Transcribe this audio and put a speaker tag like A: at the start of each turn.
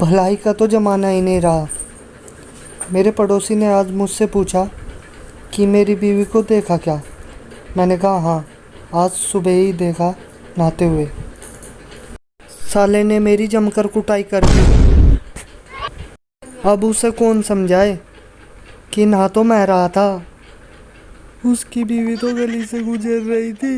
A: भलाई का तो ज़माना ही नहीं रहा। मेरे पड़ोसी ने आज मुझसे पूछा कि मेरी बीवी को देखा क्या? मैंने कहा हाँ आज सुबह ही देखा, नहाते हुए। साले ने मेरी जमकर कुटाई कर दी। अब उसे कौन समझाए कि नहा तो मैं रहा था? उसकी बीवी तो गली से गुजर रही थी।